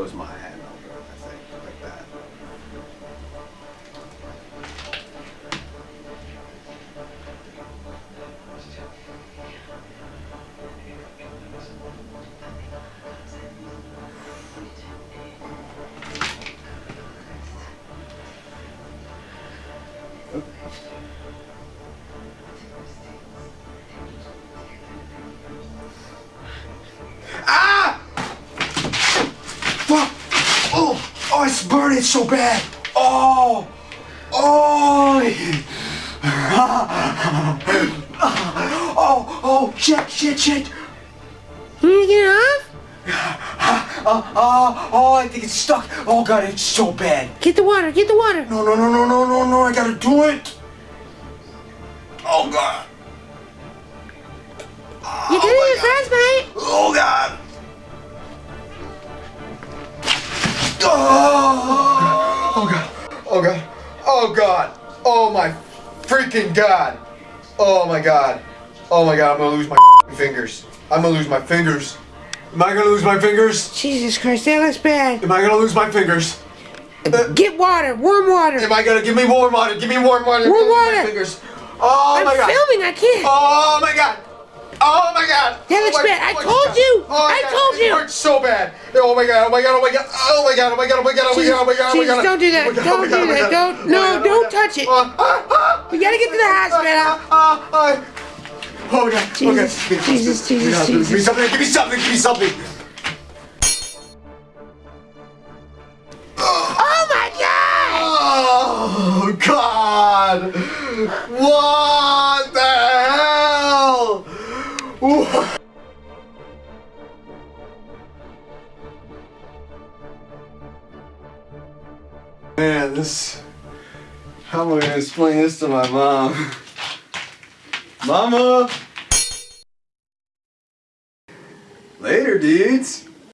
was my hand under it, I think, like that. Ah! Fuck! Oh! Oh, it's burning so bad! Oh! Oh! Oh! Oh! Shit! Shit! Shit! Can you get off? Uh, uh, oh, I think it's stuck. Oh god, it's so bad. Get the water, get the water. No, no, no, no, no, no, no, I gotta do it. Oh, oh god. Oh god. Oh god. Oh my freaking god. Oh my god. Oh my god, I'm gonna lose my fingers. I'm gonna lose my fingers. Am I gonna lose my fingers? Jesus Christ, that looks bad. Am I gonna lose my fingers? Uh, Get water, warm water. Am I gonna give me warm water? Give me warm water. Warm me my water. Fingers. Oh I'm my god. I'm filming, I can't. Oh my god. Oh my god. That looks oh bad. I oh told you. Oh I told it hurts so bad. Oh my god. Oh my god. Oh my god. Oh my god. Oh my god. Oh my god. Oh my god. Oh my god. Oh my Jesus, god. don't do that. Oh. Don't Oh God. do Oh that. God. Don't- Oh no, Oh don't touch it. Ah, ah, ah. We gotta get to the hospital. Ah, ah, ah. Oh my god. Jesus, okay. Jesus, me Jesus. Give me something. Give me something. Give me something. Oh my God! Oh God! What the? What? Man, this. How am I gonna explain this to my mom? Mama! Later, dudes!